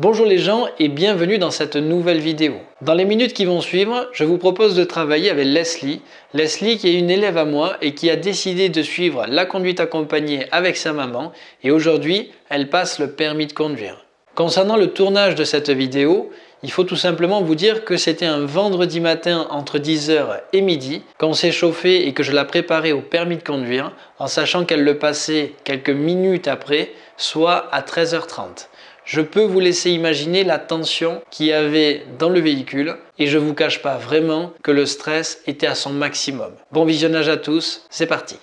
Bonjour les gens et bienvenue dans cette nouvelle vidéo. Dans les minutes qui vont suivre, je vous propose de travailler avec Leslie. Leslie qui est une élève à moi et qui a décidé de suivre la conduite accompagnée avec sa maman et aujourd'hui elle passe le permis de conduire. Concernant le tournage de cette vidéo, il faut tout simplement vous dire que c'était un vendredi matin entre 10h et midi quand s'est chauffé et que je la préparais au permis de conduire en sachant qu'elle le passait quelques minutes après, soit à 13h30 je peux vous laisser imaginer la tension qu'il y avait dans le véhicule et je vous cache pas vraiment que le stress était à son maximum. Bon visionnage à tous, c'est parti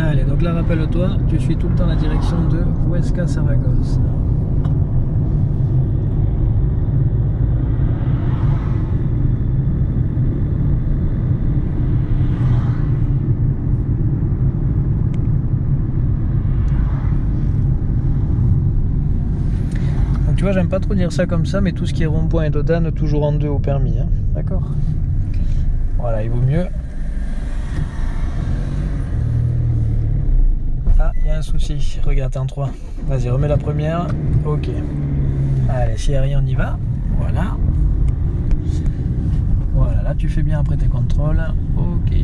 Allez, donc là rappelle-toi, tu suis tout le temps la direction de Huesca Saragosse. Tu vois, j'aime pas trop dire ça comme ça, mais tout ce qui est rond-point et dodane, toujours en deux au permis. Hein. D'accord Voilà, il vaut mieux. Ah, il y a un souci. Regarde, t'es en 3. Vas-y, remets la première. Ok. Allez, s'il n'y a rien, on y va. Voilà. Voilà, là tu fais bien après tes contrôles. Ok.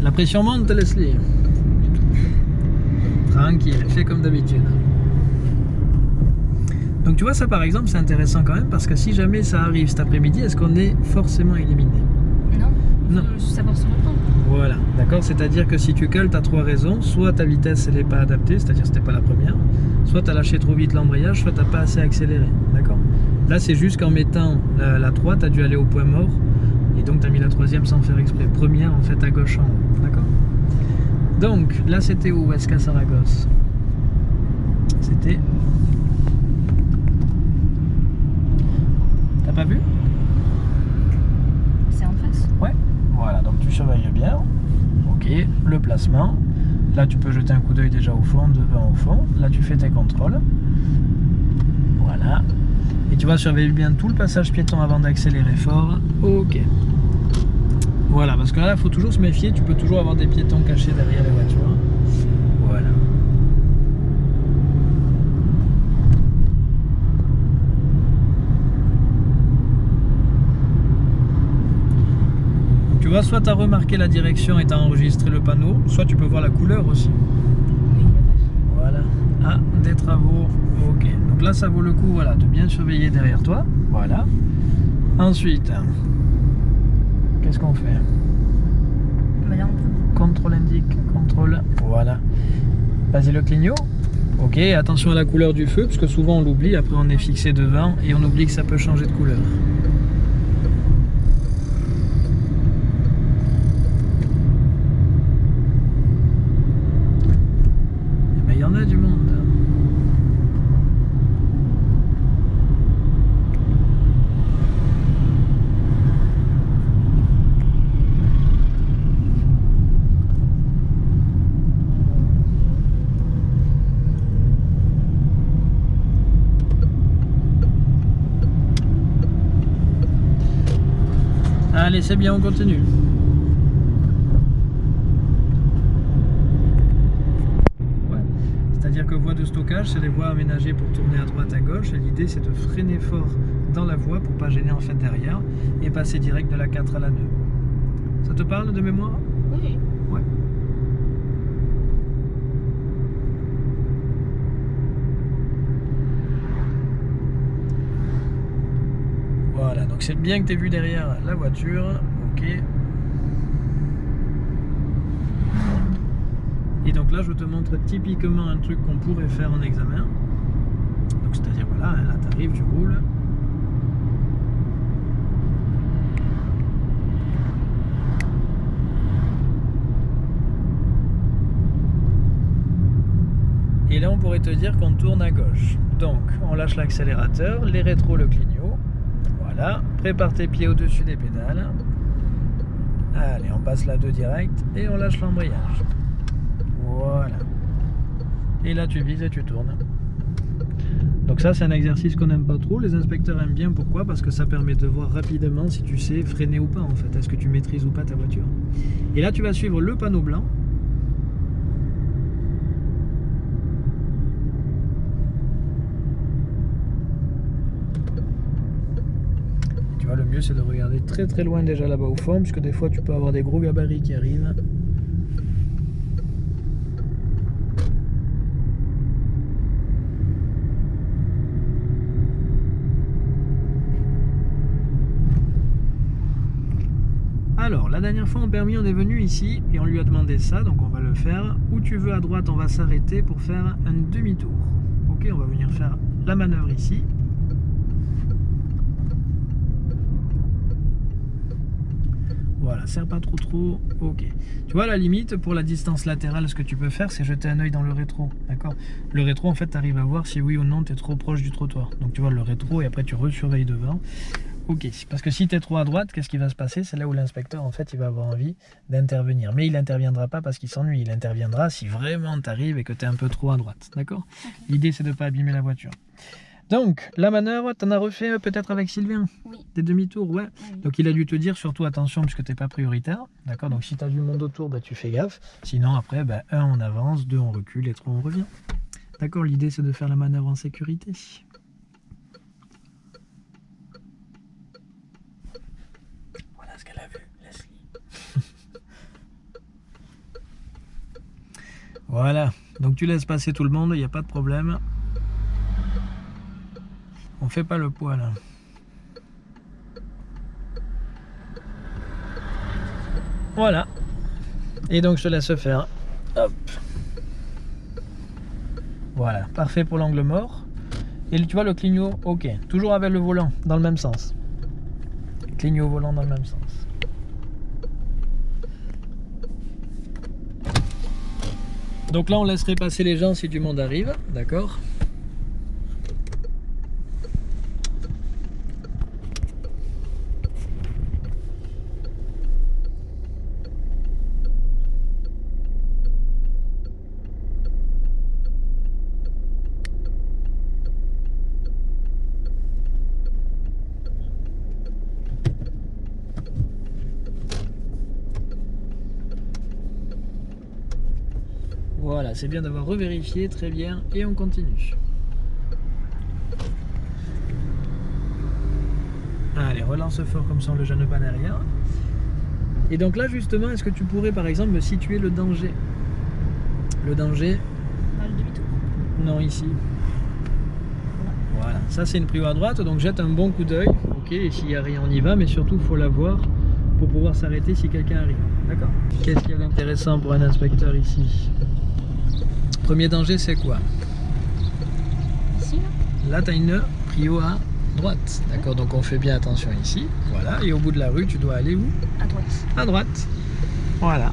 La pression monte, Leslie. Tranquille, fais comme d'habitude. Donc tu vois ça par exemple c'est intéressant quand même parce que si jamais ça arrive cet après-midi, est-ce qu'on est forcément éliminé? Non, non. savoir se reprendre. Voilà, d'accord? C'est-à-dire que si tu cales, tu as trois raisons. Soit ta vitesse elle n'est pas adaptée, c'est-à-dire c'était pas la première. Soit tu as lâché trop vite l'embrayage, soit tu pas assez accéléré. D'accord? Là c'est juste qu'en mettant la, la 3, tu as dû aller au point mort. Et donc tu as mis la troisième sans faire exprès. Première en fait à gauche en haut. Donc, là c'était où Est-ce qu'à Saragosse? C'était... T'as pas vu? C'est en face Ouais. Voilà, donc tu surveilles bien. Ok, le placement. Là, tu peux jeter un coup d'œil déjà au fond, devant au fond. Là, tu fais tes contrôles. Voilà. Et tu vas surveiller bien tout le passage piéton avant d'accélérer fort. Ok. Voilà, parce que là, il faut toujours se méfier, tu peux toujours avoir des piétons cachés derrière les voitures. Voilà. Tu vois, soit tu as remarqué la direction et tu as enregistré le panneau, soit tu peux voir la couleur aussi. Voilà. Ah, des travaux. Ok. Donc là, ça vaut le coup voilà, de bien surveiller derrière toi. Voilà. Ensuite, qu'est-ce qu'on fait Contrôle indique, contrôle, voilà. Vas-y le clignot. Ok, attention à la couleur du feu, parce que souvent on l'oublie, après on est fixé devant et on oublie que ça peut changer de couleur. Allez, c'est bien, on continue. C'est-à-dire que voie de stockage, c'est les voies aménagées pour tourner à droite à gauche. Et l'idée, c'est de freiner fort dans la voie pour pas gêner en fait derrière et passer direct de la 4 à la 2. Ça te parle de mémoire? Oui. Ouais. Voilà, donc c'est bien que tu aies vu derrière la voiture. Ok. Et donc là, je te montre typiquement un truc qu'on pourrait faire en examen. Donc c'est-à-dire, voilà, là tu arrives, tu roules. Et là, on pourrait te dire qu'on tourne à gauche. Donc, on lâche l'accélérateur, les rétros le clignot. Voilà, prépare tes pieds au-dessus des pédales. Allez, on passe la 2 direct et on lâche l'embrayage. Voilà. Et là, tu vises et tu tournes. Donc ça, c'est un exercice qu'on n'aime pas trop. Les inspecteurs aiment bien. Pourquoi? Parce que ça permet de voir rapidement si tu sais freiner ou pas, en fait. Est-ce que tu maîtrises ou pas ta voiture? Et là, tu vas suivre le panneau blanc c'est de regarder très très loin déjà là-bas au fond, puisque des fois tu peux avoir des gros gabarits qui arrivent. Alors, la dernière fois en permis, on est venu ici et on lui a demandé ça, donc on va le faire. Où tu veux à droite, on va s'arrêter pour faire un demi-tour. Ok, on va venir faire la manœuvre ici. Voilà, serre pas trop trop. Ok. Tu vois, la limite, pour la distance latérale, ce que tu peux faire, c'est jeter un œil dans le rétro. D'accord Le rétro, en fait, tu arrives à voir si oui ou non tu es trop proche du trottoir. Donc tu vois le rétro et après tu resurveilles devant. Ok, parce que si tu es trop à droite, qu'est-ce qui va se passer? C'est là où l'inspecteur, en fait, il va avoir envie d'intervenir. Mais il n'interviendra pas parce qu'il s'ennuie. Il interviendra si vraiment tu arrives et que tu es un peu trop à droite. D'accord? L'idée, c'est de ne pas abîmer la voiture. Donc, la manœuvre, tu en as refait euh, peut-être avec Sylvain Oui. Des demi-tours, ouais. Oui. Donc, il a dû te dire surtout attention puisque tu n'es pas prioritaire. D'accord Donc, si tu as du monde autour, bah, tu fais gaffe. Sinon, après, bah, un, on avance, deux, on recule et trois, on revient. D'accord L'idée, c'est de faire la manœuvre en sécurité. Voilà ce qu'elle a vu, Leslie. voilà. Donc, tu laisses passer tout le monde, il n'y a pas de problème. On fait pas le poids là. Voilà. Et donc je te laisse faire. Hop. Voilà, parfait pour l'angle mort. Et tu vois le clignot, ok. Toujours avec le volant, dans le même sens. Clignot volant dans le même sens. Donc là on laisserait passer les gens si du monde arrive, d'accord Voilà, c'est bien d'avoir revérifié, très bien, et on continue. Allez, relance fort comme ça on ne le gêne pas derrière. Et donc là justement, est-ce que tu pourrais par exemple me situer le danger? Le danger, Pas le demi-tour. non ici. Voilà, ça c'est une prio à droite, donc jette un bon coup d'œil. Ok, et s'il n'y a rien on y va, mais surtout il faut la voir pour pouvoir s'arrêter si quelqu'un arrive. D'accord? Qu'est-ce qu'il y a d'intéressant pour un inspecteur ici? Premier danger c'est quoi Ici, là Là, tu as une prio à droite. D'accord, donc on fait bien attention ici. Voilà, et au bout de la rue, tu dois aller où À droite. À droite. Voilà.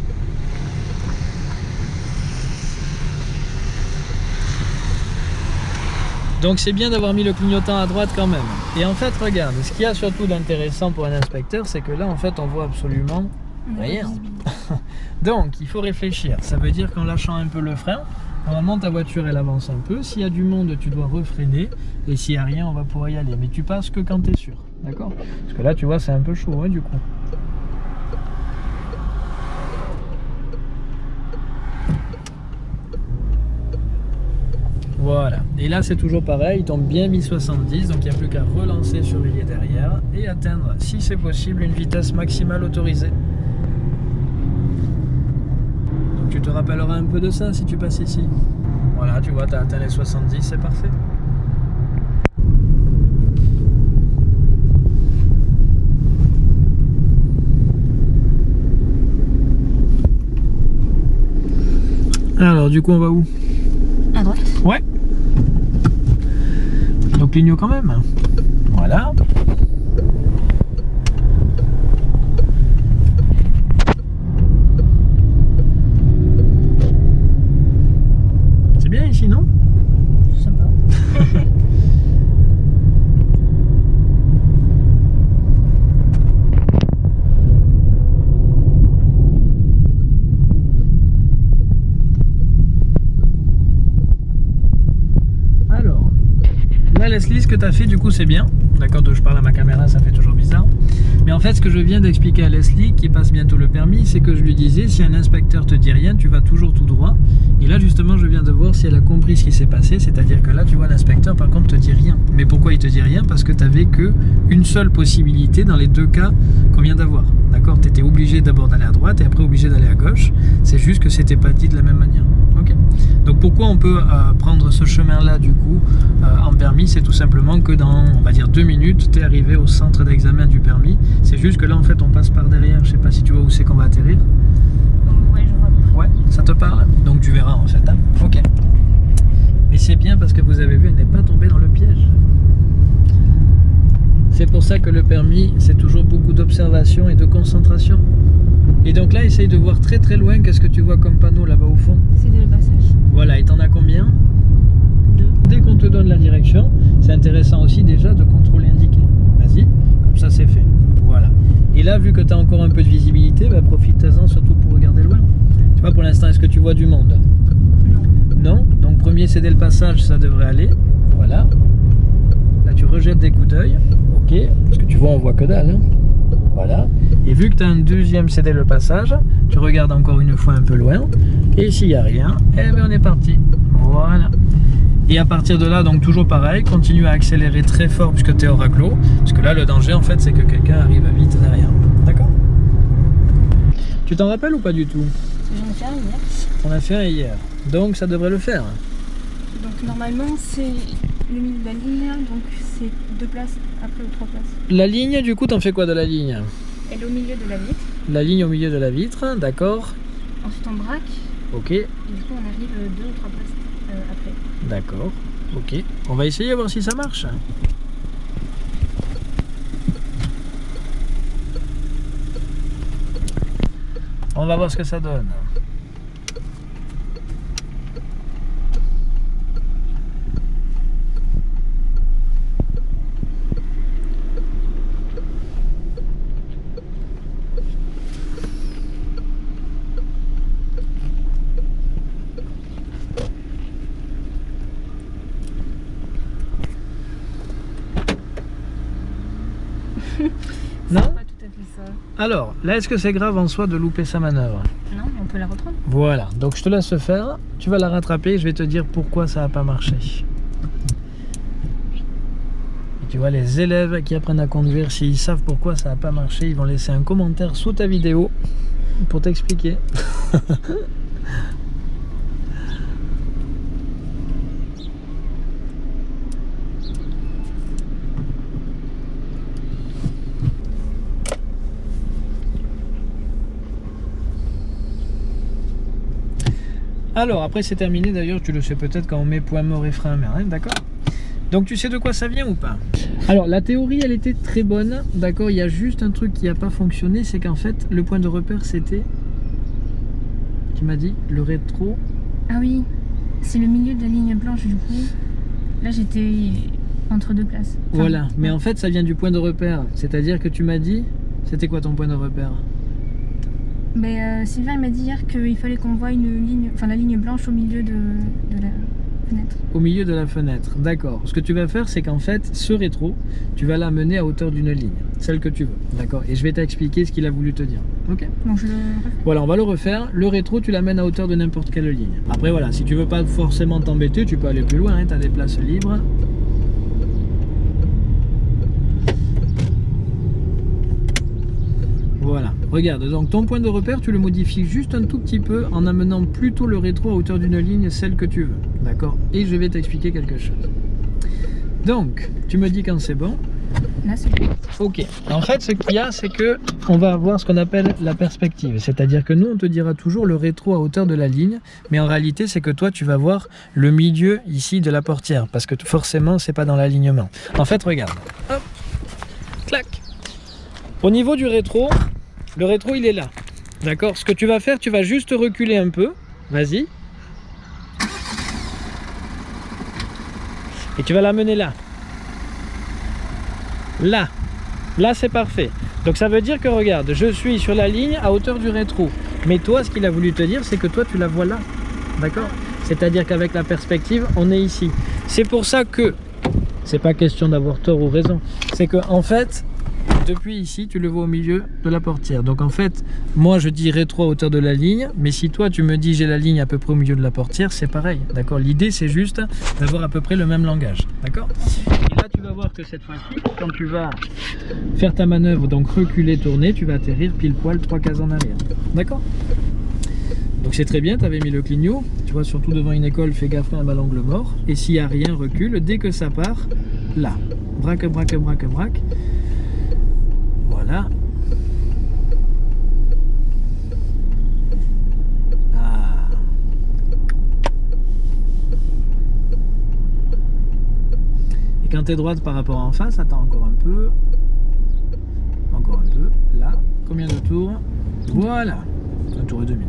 Donc c'est bien d'avoir mis le clignotant à droite quand même. Et en fait, regarde, ce qu'il y a surtout d'intéressant pour un inspecteur, c'est que là, en fait, on voit absolument Rien. Donc, il faut réfléchir. Ça veut dire qu'en lâchant un peu le frein, normalement ta voiture elle avance un peu. S'il y a du monde, tu dois refreiner. Et s'il n'y a rien, on va pouvoir y aller. Mais tu passes que quand tu es sûr. D'accord? Parce que là, tu vois, c'est un peu chaud hein, du coup. Voilà. Et là, c'est toujours pareil. Il tombe bien 1070. Donc, il n'y a plus qu'à relancer, surveiller derrière et atteindre, si c'est possible, une vitesse maximale autorisée. Donc, tu te rappelleras un peu de ça si tu passes ici. Voilà, tu vois, tu as atteint les 70, c'est parfait. Alors, du coup, on va où? À droite. Ouais. Donc clignot quand même. Voilà. C'est bien ici, non Sympa. Alors, là Leslie, ce que tu as fait du coup c'est bien. D'accord, je parle à ma caméra, ça fait toujours bizarre. Mais en fait, ce que je viens d'expliquer à Leslie, qui passe bientôt le permis, c'est que je lui disais, si un inspecteur te dit rien, tu vas toujours tout droit. Et là, justement, je viens de voir si elle a compris ce qui s'est passé. C'est-à-dire que là, tu vois, l'inspecteur, par contre, te dit rien. Mais pourquoi il te dit rien? Parce que tu n'avais qu'une seule possibilité dans les deux cas qu'on vient d'avoir. D'accord? Tu étais obligé d'abord d'aller à droite et après obligé d'aller à gauche. C'est juste que c'était pas dit de la même manière. Donc pourquoi on peut euh, prendre ce chemin-là, du coup, euh, en permis? C'est tout simplement que dans, on va dire, deux minutes, tu es arrivé au centre d'examen du permis. C'est juste que là, en fait, on passe par derrière. Je sais pas si tu vois où c'est qu'on va atterrir. Ouais, je vois. Ouais, ça te parle? Donc tu verras en fait. hein. Ok. Mais c'est bien parce que vous avez vu, elle n'est pas tombée dans le piège. C'est pour ça que le permis, c'est toujours beaucoup d'observation et de concentration. Et donc là, essaye de voir très très loin qu'est-ce que tu vois comme panneau là-bas au fond passage. Voilà, et t'en as combien Deux. Dès qu'on te donne la direction, c'est intéressant aussi déjà de contrôler indiqué. Vas-y, comme ça c'est fait. Voilà. Et là, vu que tu as encore un peu de visibilité, bah, profite-en surtout pour regarder loin. Tu vois, pour l'instant, est-ce que tu vois du monde? Non. Non? Donc premier céder le passage, ça devrait aller. Voilà. Là, tu rejettes des coups d'œil. Ok. Parce que tu vois, on voit que dalle. hein. Voilà. Et vu que tu as un deuxième céder le passage, tu regardes encore une fois un peu loin. Et s'il n'y a rien, eh ben on est parti. Voilà. Et à partir de là, donc toujours pareil, continue à accélérer très fort puisque tu es au raglo. Parce que là, le danger, en fait, c'est que quelqu'un arrive vite derrière. D'accord? Tu t'en rappelles ou pas du tout? J'en ai fait un hier. On a fait un hier. Donc ça devrait le faire. Donc normalement, c'est le milieu de la ligne, donc c'est deux places après ou trois places. La ligne, du coup, t'en fais quoi de la ligne? Elle est au milieu de la vitre. La ligne au milieu de la vitre, d'accord Ensuite, on braque. Ok, Et du coup, on arrive deux ou trois places euh, après. D'accord, ok. On va essayer, voir si ça marche. On va voir ce que ça donne. Non C'est pas tout à fait ça. Alors, là, est-ce que c'est grave en soi de louper sa manœuvre? Non, on peut la reprendre. Voilà, donc je te laisse faire, tu vas la rattraper et je vais te dire pourquoi ça n'a pas marché. Et tu vois, les élèves qui apprennent à conduire, s'ils savent pourquoi ça n'a pas marché, ils vont laisser un commentaire sous ta vidéo pour t'expliquer. Alors, après c'est terminé, d'ailleurs, tu le sais peut-être quand on met point mort et frein à hein, d'accord Donc tu sais de quoi ça vient ou pas? Alors, la théorie, elle était très bonne, d'accord Il y a juste un truc qui n'a pas fonctionné, c'est qu'en fait, le point de repère, c'était... Tu m'as dit Le rétro Ah oui, c'est le milieu de la ligne blanche du coup. Là, j'étais entre deux places. Enfin, Voilà, mais en fait, ça vient du point de repère. C'est-à-dire que tu m'as dit... C'était quoi ton point de repère? Mais euh, Sylvain il m'a dit hier qu'il fallait qu'on voit une ligne, enfin la ligne blanche au milieu de, de la fenêtre. Au milieu de la fenêtre, d'accord. Ce que tu vas faire, c'est qu'en fait, ce rétro, tu vas l'amener à hauteur d'une ligne, celle que tu veux, d'accord Et je vais t'expliquer ce qu'il a voulu te dire, ok Donc je le refais. Voilà, on va le refaire. Le rétro, tu l'amènes à hauteur de n'importe quelle ligne. Après, voilà, si tu veux pas forcément t'embêter, tu peux aller plus loin, tu as des places libres. Voilà, regarde, donc ton point de repère, tu le modifies juste un tout petit peu en amenant plutôt le rétro à hauteur d'une ligne, celle que tu veux. D'accord? Et je vais t'expliquer quelque chose. Donc, tu me dis quand c'est bon. Là. Ok. En fait, ce qu'il y a, c'est que on va avoir ce qu'on appelle la perspective. C'est-à-dire que nous, on te dira toujours le rétro à hauteur de la ligne, mais en réalité, c'est que toi, tu vas voir le milieu ici de la portière, parce que forcément, c'est pas dans l'alignement. En fait, regarde. Hop. Clac. Au niveau du rétro, le rétro, il est là. D'accord Ce que tu vas faire, tu vas juste reculer un peu. Vas-y. Et tu vas l'amener là. Là. Là, c'est parfait. Donc ça veut dire que, regarde, je suis sur la ligne à hauteur du rétro. Mais toi, ce qu'il a voulu te dire, c'est que toi, tu la vois là. D'accord C'est-à-dire qu'avec la perspective, on est ici. C'est pour ça que, c'est pas question d'avoir tort ou raison, c'est que en fait, depuis ici, tu le vois au milieu de la portière. Donc en fait, moi je dis rétro à hauteur de la ligne, mais si toi tu me dis j'ai la ligne à peu près au milieu de la portière, c'est pareil, d'accord? L'idée c'est juste d'avoir à peu près le même langage, d'accord? Et là tu vas voir que cette fois-ci, quand tu vas faire ta manœuvre, donc reculer, tourner, tu vas atterrir pile poil trois cases en arrière, d'accord? Donc c'est très bien, tu avais mis le clignot, tu vois, surtout devant une école, fais gaffe à un l'angle mort, et s'il n'y a rien, recule, dès que ça part, là, braque, braque, braque, braque, Ah. Et quand tu es droite par rapport en face, attends encore un peu. Encore un peu. Là. Combien de tours? Voilà. Un tour et demi.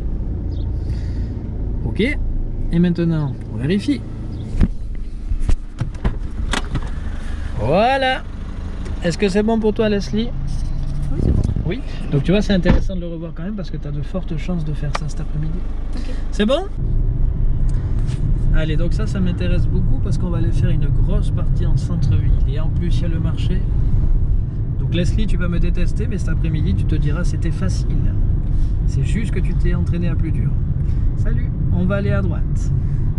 Ok. Et maintenant, on vérifie. Voilà. Est-ce que c'est bon pour toi, Leslie? Oui. Donc tu vois, c'est intéressant de le revoir quand même parce que tu as de fortes chances de faire ça cet après-midi. C'est bon? Allez, donc ça, ça m'intéresse beaucoup parce qu'on va aller faire une grosse partie en centre-ville. Et en plus, il y a le marché. Donc Leslie, tu vas me détester, mais cet après-midi, tu te diras c'était facile. C'est juste que tu t'es entraîné à plus dur. Salut, on va aller à droite.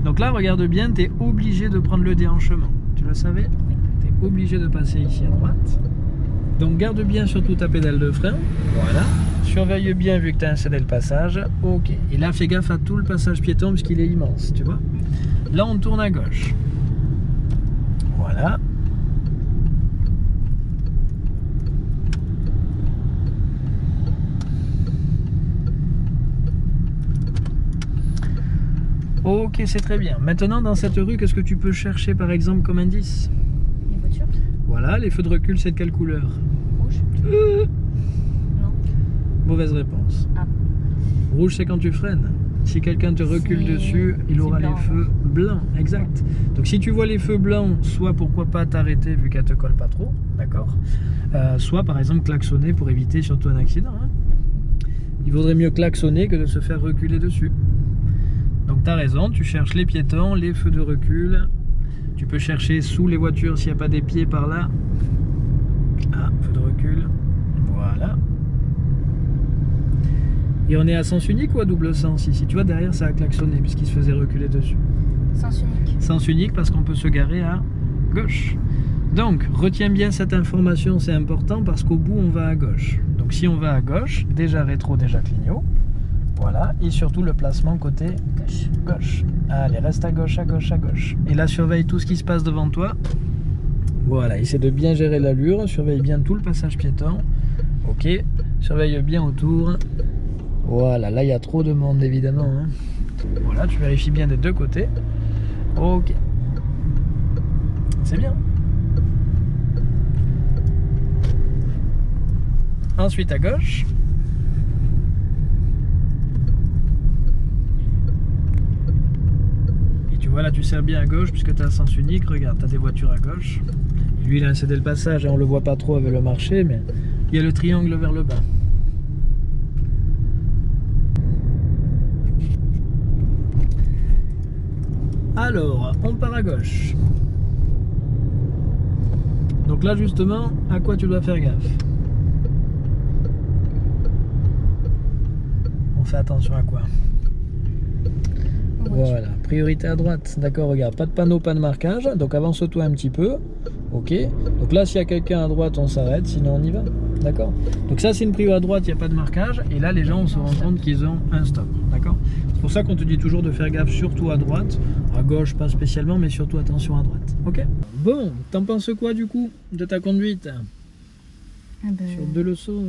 Donc là, regarde bien, tu es obligé de prendre le déhanchement. Tu le savais? Tu es obligé de passer ici à droite. Donc garde bien surtout ta pédale de frein. Voilà. Surveille bien vu que tu as installé le passage. Ok. Et là, fais gaffe à tout le passage piéton puisqu'il est immense, tu vois. Là, on tourne à gauche. Voilà. Ok, c'est très bien. Maintenant, dans cette rue, qu'est-ce que tu peux chercher par exemple comme indice? Voilà, les feux de recul, c'est de quelle couleur Rouge Euh, Non. Mauvaise réponse. Ah. Rouge, c'est quand tu freines. Si quelqu'un te recule dessus, il aura blanc, les feux blancs. Exact. Donc si tu vois les feux blancs, soit pourquoi pas t'arrêter vu qu'elle te colle pas trop, d'accord Euh, Soit par exemple klaxonner pour éviter surtout un accident. hein. Il vaudrait mieux klaxonner que de se faire reculer dessus. Donc tu as raison, tu cherches les piétons, les feux de recul. Tu peux chercher sous les voitures s'il n'y a pas des pieds par là. Ah, feu de recul. Voilà. Et on est à sens unique ou à double sens ici? Tu vois, derrière, ça a klaxonné puisqu'il se faisait reculer dessus. Sens unique. Sens unique parce qu'on peut se garer à gauche. Donc, retiens bien cette information, c'est important parce qu'au bout, on va à gauche. Donc, si on va à gauche, déjà rétro, déjà clignot. Voilà. Et surtout le placement côté Gauche. gauche. Allez, reste à gauche, à gauche, à gauche. Et là, surveille tout ce qui se passe devant toi. Voilà, essaie de bien gérer l'allure. Surveille bien tout le passage piéton. Ok. Surveille bien autour. Voilà, là, il y a trop de monde, évidemment. hein. Voilà, tu vérifies bien des deux côtés. Ok. C'est bien. Ensuite, à gauche. Tu vois là, tu sers bien à gauche puisque tu as un sens unique. Regarde, tu as des voitures à gauche. Lui, il a incédé le passage et on le voit pas trop avec le marché, mais il y a le triangle vers le bas. Alors, on part à gauche. Donc là, justement, à quoi tu dois faire gaffe? On fait attention à quoi? Voilà, priorité à droite. D'accord, regarde, pas de panneau, pas de marquage. Donc avance-toi un petit peu. Ok. Donc là, s'il y a quelqu'un à droite, on s'arrête, sinon on y va. D'accord Donc ça, c'est une prio à droite, il n'y a pas de marquage. Et là, les gens, on se rend compte qu'ils ont un stop. D'accord C'est pour ça qu'on te dit toujours de faire gaffe, surtout à droite. À gauche, pas spécialement, mais surtout attention à droite. Ok Bon, t'en penses quoi du coup de ta conduite? Ah ben, Sur deux leçons,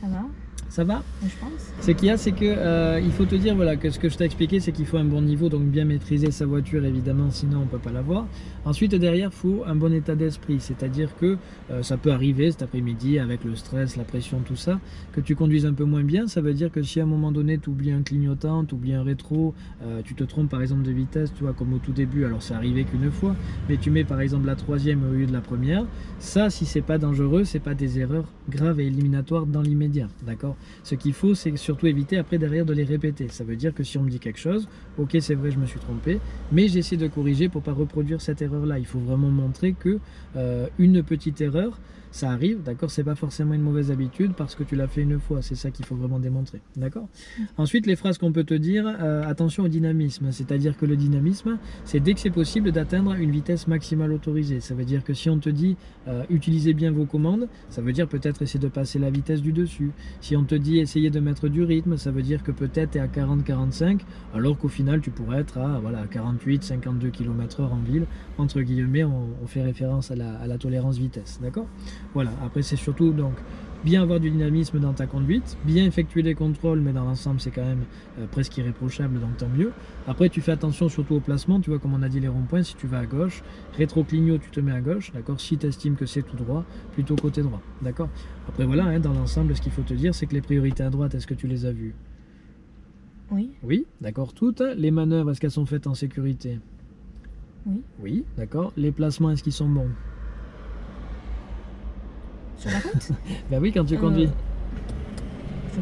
Ça va, ça va je pense. Ce qu'il y a, c'est que euh, il faut te dire voilà que ce que je t'ai expliqué, c'est qu'il faut un bon niveau, donc bien maîtriser sa voiture évidemment, sinon on peut pas l'avoir. Ensuite derrière, il faut un bon état d'esprit, c'est-à-dire que euh, ça peut arriver cet après-midi avec le stress, la pression, tout ça, que tu conduises un peu moins bien. Ça veut dire que si à un moment donné tu oublies un clignotant, tu oublies un rétro, euh, tu te trompes par exemple de vitesse, tu vois comme au tout début, alors c'est arrivé qu'une fois, mais tu mets par exemple la troisième au lieu de la première. Ça, si c'est pas dangereux, c'est pas des erreurs graves et éliminatoires dans l'immédiat, d'accord? Ce qu'il faut, c'est surtout éviter après derrière de les répéter. Ça veut dire que si on me dit quelque chose, ok, c'est vrai, je me suis trompé, mais j'essaie de corriger pour pas reproduire cette erreur-là. Il faut vraiment montrer que euh, une petite erreur, Ça arrive, d'accord C'est pas forcément une mauvaise habitude parce que tu l'as fait une fois. C'est ça qu'il faut vraiment démontrer, d'accord? Ensuite, les phrases qu'on peut te dire, euh, attention au dynamisme. C'est-à-dire que le dynamisme, c'est dès que c'est possible d'atteindre une vitesse maximale autorisée. Ça veut dire que si on te dit euh, utilisez bien vos commandes, ça veut dire peut-être essayer de passer la vitesse du dessus. Si on te dit essayez de mettre du rythme, ça veut dire que peut-être tu es à 40-45, alors qu'au final tu pourrais être à voilà, 48-52 km/h en ville. Entre guillemets, on, fait référence à la tolérance vitesse. D'accord? Voilà, après c'est surtout donc bien avoir du dynamisme dans ta conduite, bien effectuer des contrôles, mais dans l'ensemble c'est quand même euh, presque irréprochable, donc tant mieux. Après tu fais attention surtout au placement, tu vois comme on a dit les ronds-points, si tu vas à gauche, rétro-clignot tu te mets à gauche, d'accord Si tu estimes que c'est tout droit, plutôt côté droit, d'accord Après voilà, hein, dans l'ensemble ce qu'il faut te dire c'est que les priorités à droite, est-ce que tu les as vues? Oui. Oui, d'accord, toutes. Les manœuvres, est-ce qu'elles sont faites en sécurité? Oui. Oui, d'accord. Les placements, est-ce qu'ils sont bons? Sur la route? Ben oui, quand tu Euh, conduis.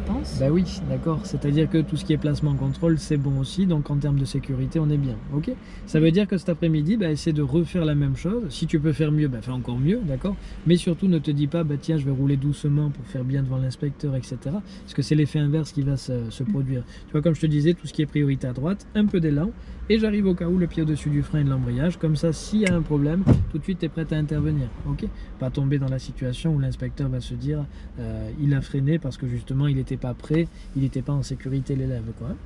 Pense. Ben oui, d'accord. C'est-à-dire que tout ce qui est placement contrôle, c'est bon aussi. Donc en termes de sécurité, on est bien. Ok Ça veut dire que cet après-midi, ben, essaie de refaire la même chose. Si tu peux faire mieux, ben, fais encore mieux, d'accord Mais surtout, ne te dis pas, ben, tiens, je vais rouler doucement pour faire bien devant l'inspecteur, etc. Parce que c'est l'effet inverse qui va se, produire. Tu vois, comme je te disais, tout ce qui est priorité à droite, un peu d'élan. Et j'arrive au cas où le pied au-dessus du frein et de l'embrayage. Comme ça, s'il y a un problème, tout de suite, tu es prêt à intervenir. Ok Pas tomber dans la situation où l'inspecteur va se dire, euh, il a freiné parce que justement, il n'était pas prêt, il n'était pas en sécurité, l'élève. quoi.